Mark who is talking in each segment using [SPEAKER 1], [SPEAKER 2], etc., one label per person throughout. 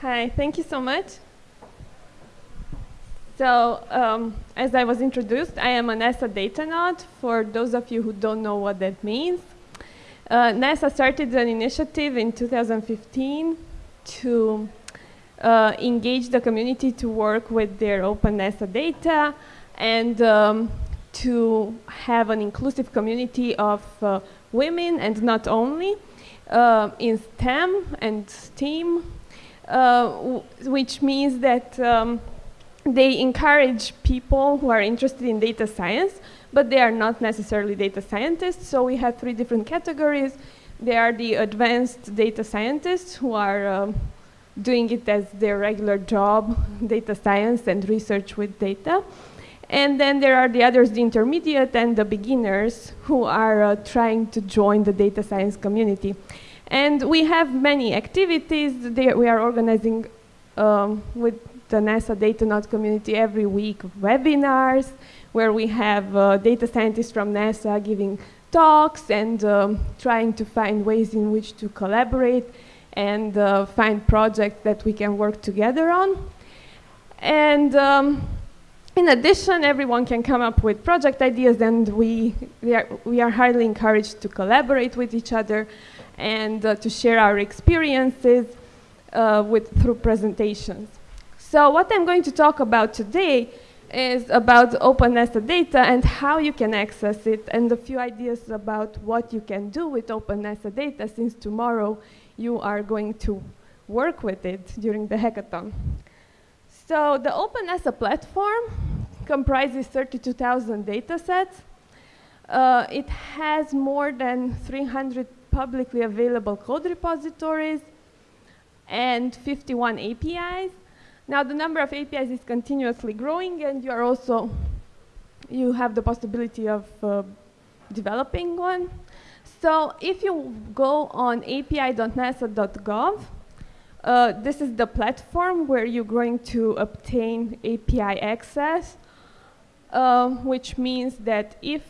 [SPEAKER 1] Hi, thank you so much. So, um, as I was introduced, I am a NASA Datanaut. For those of you who don't know what that means, uh, NASA started an initiative in 2015 to uh, engage the community to work with their open NASA data and um, to have an inclusive community of uh, women and not only uh, in STEM and STEAM, which means that um, they encourage people who are interested in data science, but they are not necessarily data scientists. So we have three different categories. They are the advanced data scientists who are um, doing it as their regular job, data science and research with data. And then there are the others, the intermediate and the beginners who are uh, trying to join the data science community. And we have many activities. There we are organizing um, with the NASA Datanaut community every week webinars where we have uh, data scientists from NASA giving talks and um, trying to find ways in which to collaborate and uh, find projects that we can work together on. And um, in addition, everyone can come up with project ideas and we, we, are, we are highly encouraged to collaborate with each other and uh, to share our experiences uh, with, through presentations. So what I'm going to talk about today is about open NASA data and how you can access it and a few ideas about what you can do with open NASA data since tomorrow you are going to work with it during the hackathon. So the OpenNASA platform comprises 32,000 data sets. Uh, it has more than 300 publicly available code repositories and 51 APIs. Now the number of APIs is continuously growing and you are also, you have the possibility of uh, developing one. So if you go on api.nasa.gov, uh, this is the platform where you're going to obtain API access, uh, which means that if,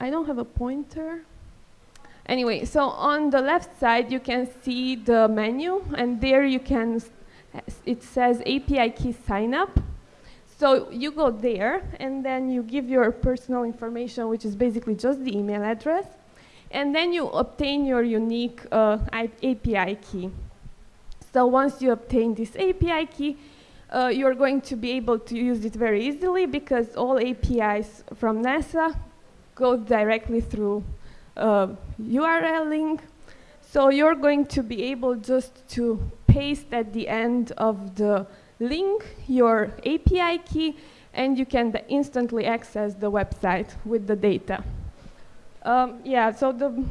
[SPEAKER 1] I don't have a pointer. Anyway, so on the left side, you can see the menu, and there you can, it says API key sign up. So you go there, and then you give your personal information, which is basically just the email address, and then you obtain your unique uh, API key. So once you obtain this API key, uh, you're going to be able to use it very easily because all APIs from NASA go directly through uh, URL link. So you're going to be able just to paste at the end of the link your API key and you can instantly access the website with the data. Um, yeah, so the,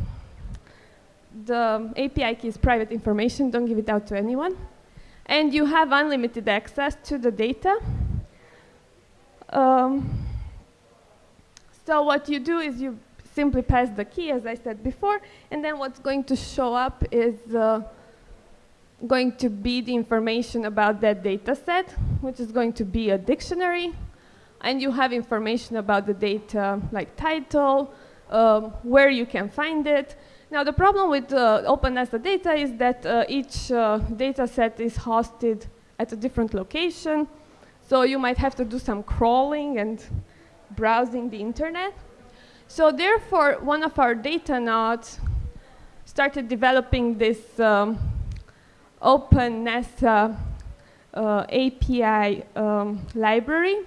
[SPEAKER 1] the API key is private information, don't give it out to anyone. And you have unlimited access to the data. Um, so what you do is you simply pass the key, as I said before, and then what's going to show up is uh, going to be the information about that data set, which is going to be a dictionary, and you have information about the data like title, um, where you can find it. Now the problem with uh, OpenNASA data is that uh, each uh, data set is hosted at a different location. So you might have to do some crawling and browsing the internet. So therefore, one of our Datanauts started developing this um, open NASA uh, API um, library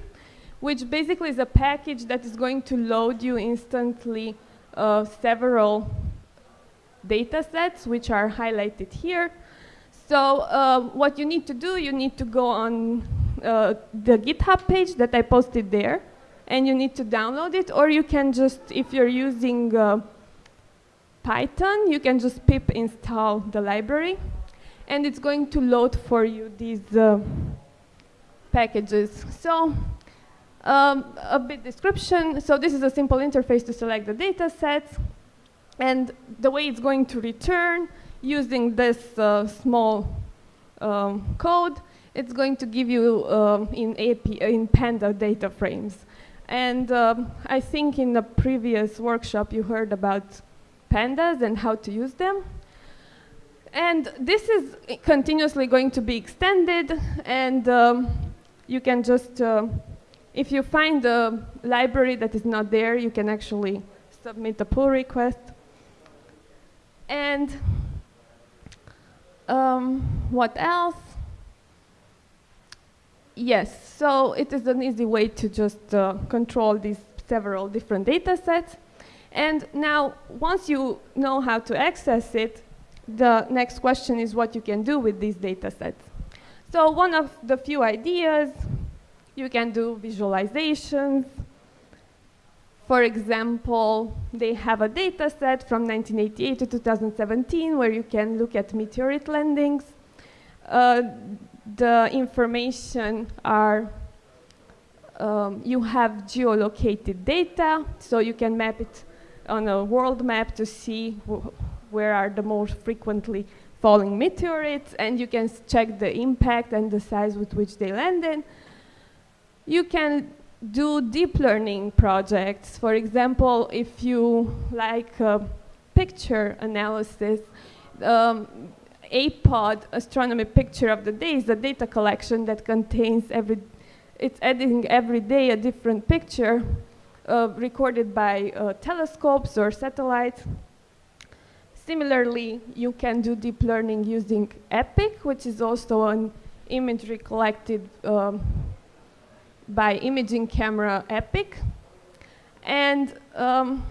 [SPEAKER 1] which basically is a package that is going to load you instantly uh, several data sets, which are highlighted here. So uh, what you need to do, you need to go on uh, the GitHub page that I posted there, and you need to download it, or you can just, if you're using uh, Python, you can just pip install the library, and it's going to load for you these uh, packages. So um, a bit description. So this is a simple interface to select the data sets. And the way it's going to return using this uh, small um, code, it's going to give you um, in, AP, in Panda data frames. And um, I think in the previous workshop you heard about pandas and how to use them. And this is continuously going to be extended, and um, you can just, uh, if you find a library that is not there, you can actually submit a pull request. And um, what else? Yes, so it is an easy way to just uh, control these several different data sets. And now, once you know how to access it, the next question is what you can do with these data sets. So one of the few ideas, you can do visualizations. For example, they have a data set from 1988 to 2017 where you can look at meteorite landings. Uh, the information are, um, you have geolocated data, so you can map it on a world map to see where are the most frequently falling meteorites, and you can check the impact and the size with which they landed. You can do deep learning projects. For example, if you like uh, picture analysis, um, APOD, Astronomy Picture of the Day, is a data collection that contains every, it's editing every day a different picture uh, recorded by uh, telescopes or satellites. Similarly, you can do deep learning using EPIC, which is also an imagery collected um, by imaging camera EPIC. And um,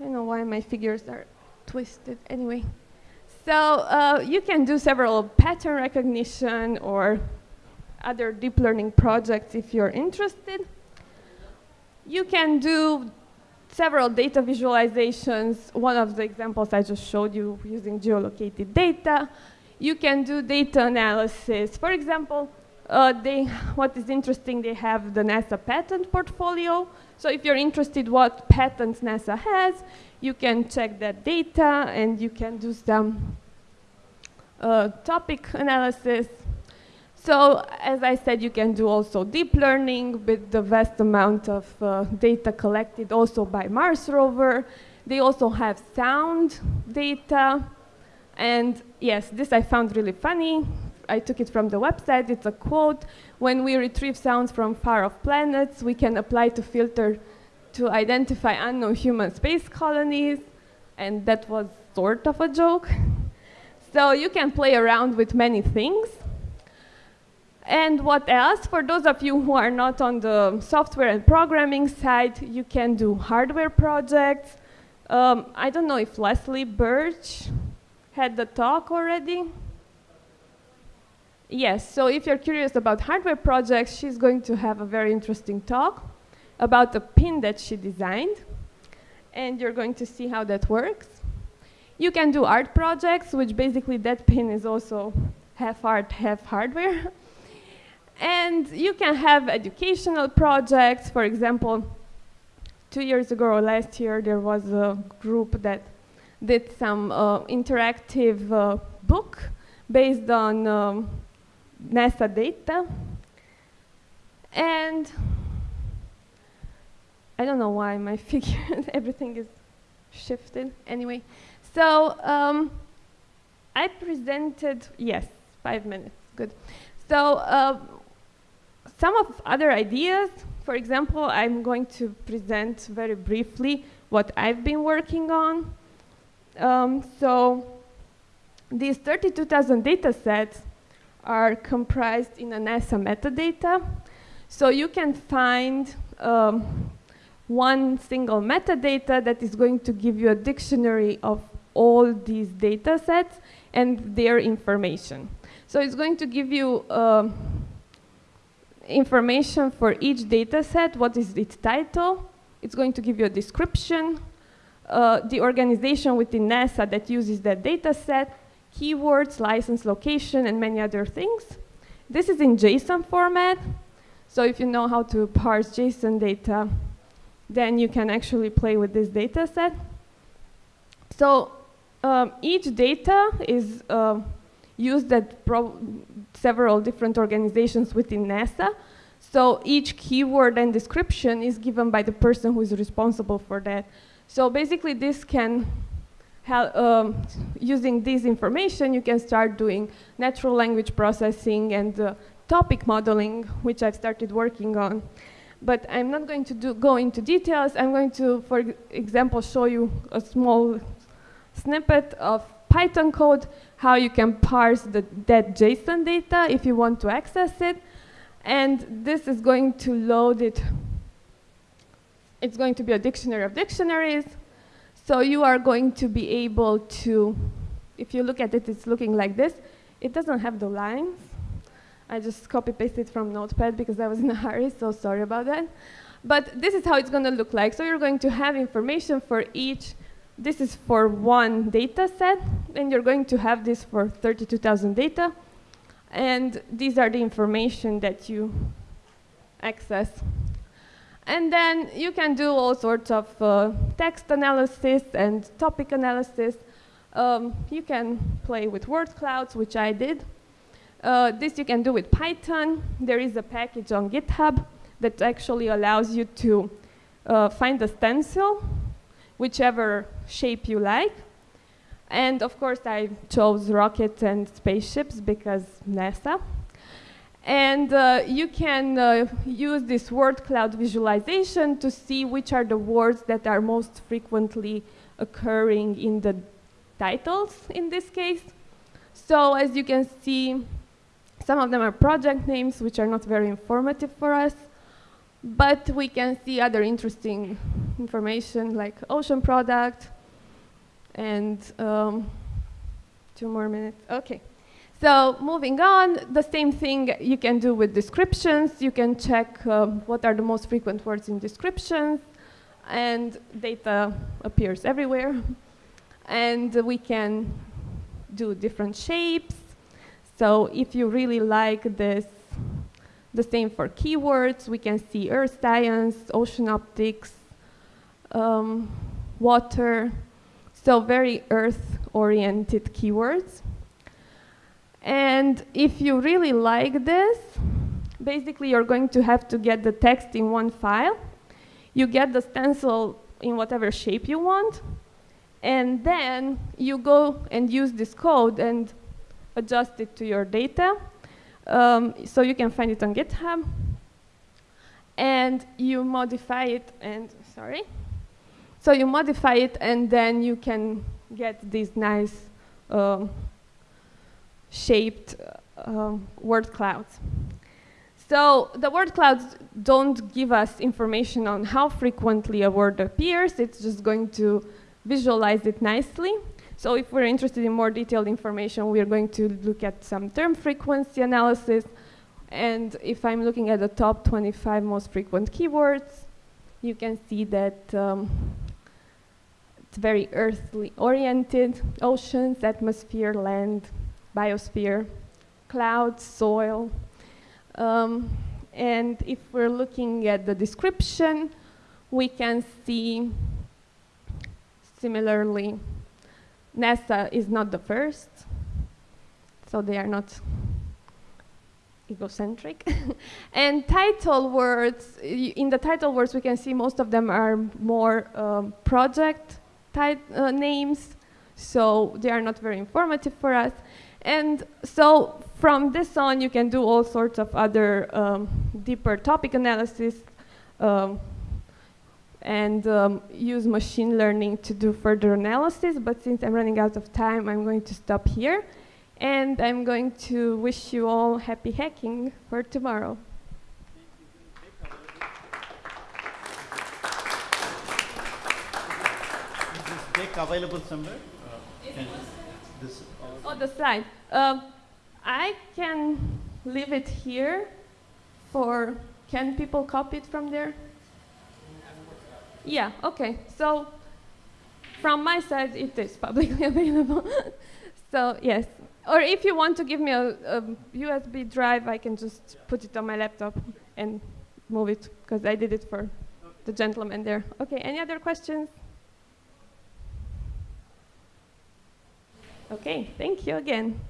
[SPEAKER 1] I don't know why my figures are twisted. Anyway, so uh, you can do several pattern recognition or other deep learning projects if you're interested. You can do several data visualizations. One of the examples I just showed you using geolocated data. You can do data analysis. For example, uh, they, what is interesting, they have the NASA patent portfolio. So if you're interested what patents NASA has, you can check that data and you can do some uh, topic analysis. So as I said, you can do also deep learning with the vast amount of uh, data collected also by Mars rover. They also have sound data. And yes, this I found really funny. I took it from the website. It's a quote. When we retrieve sounds from far-off planets, we can apply to filter to identify unknown human space colonies. And that was sort of a joke. so you can play around with many things. And what else? For those of you who are not on the software and programming side, you can do hardware projects. Um, I don't know if Leslie Birch had the talk already. Yes, so if you're curious about hardware projects, she's going to have a very interesting talk about a pin that she designed. And you're going to see how that works. You can do art projects, which basically that pin is also half art, half hardware. and you can have educational projects. For example, two years ago or last year, there was a group that did some uh, interactive uh, book based on um, NASA data. And I don't know why my figure, everything is shifted. Anyway, so um, I presented, yes, five minutes, good. So uh, some of other ideas, for example, I'm going to present very briefly what I've been working on. Um, so these 32,000 data sets are comprised in a NASA metadata. So you can find um, one single metadata that is going to give you a dictionary of all these data sets and their information. So it's going to give you uh, information for each data set, what is its title. It's going to give you a description, uh, the organization within NASA that uses that data set, keywords, license location, and many other things. This is in JSON format. So if you know how to parse JSON data, then you can actually play with this data set. So um, each data is uh, used at several different organizations within NASA. So each keyword and description is given by the person who is responsible for that. So basically this can um, using this information, you can start doing natural language processing and uh, topic modeling, which I've started working on. But I'm not going to do, go into details. I'm going to, for example, show you a small snippet of Python code, how you can parse the, that JSON data if you want to access it. And this is going to load it. It's going to be a dictionary of dictionaries. So you are going to be able to, if you look at it, it's looking like this. It doesn't have the lines. I just copy pasted from Notepad because I was in a hurry, so sorry about that. But this is how it's going to look like. So you're going to have information for each. This is for one data set, and you're going to have this for 32,000 data. And these are the information that you access. And then you can do all sorts of uh, text analysis and topic analysis. Um, you can play with word clouds, which I did. Uh, this you can do with Python. There is a package on GitHub that actually allows you to uh, find a stencil, whichever shape you like. And of course, I chose rockets and spaceships because NASA. And uh, you can uh, use this word cloud visualization to see which are the words that are most frequently occurring in the titles in this case. So as you can see, some of them are project names, which are not very informative for us. But we can see other interesting information like ocean product and um, two more minutes. Okay. So moving on, the same thing you can do with descriptions. You can check um, what are the most frequent words in descriptions, and data appears everywhere. And we can do different shapes. So if you really like this, the same for keywords, we can see earth science, ocean optics, um, water, so very earth-oriented keywords. And if you really like this, basically you're going to have to get the text in one file. You get the stencil in whatever shape you want, and then you go and use this code and adjust it to your data. Um, so you can find it on GitHub. And you modify it and, sorry. So you modify it and then you can get these nice um, shaped uh, word clouds. So the word clouds don't give us information on how frequently a word appears. It's just going to visualize it nicely. So if we're interested in more detailed information, we are going to look at some term frequency analysis. And if I'm looking at the top 25 most frequent keywords, you can see that um, it's very earthly oriented, oceans, atmosphere, land, biosphere, clouds, soil. Um, and if we're looking at the description, we can see similarly, NASA is not the first, so they are not egocentric. and title words, in the title words, we can see most of them are more um, project type uh, names, so they are not very informative for us. And so from this on, you can do all sorts of other um, deeper topic analysis um, and um, use machine learning to do further analysis. But since I'm running out of time, I'm going to stop here. And I'm going to wish you all happy hacking for tomorrow.
[SPEAKER 2] Is this deck available somewhere? Uh,
[SPEAKER 1] Oh, the slide. Um, I can leave it here for, can people copy it from there? Yeah, okay. So from my side, it is publicly available. so yes. Or if you want to give me a, a, USB drive, I can just put it on my laptop and move it, because I did it for the gentleman there. Okay, any other questions? Okay, thank you again.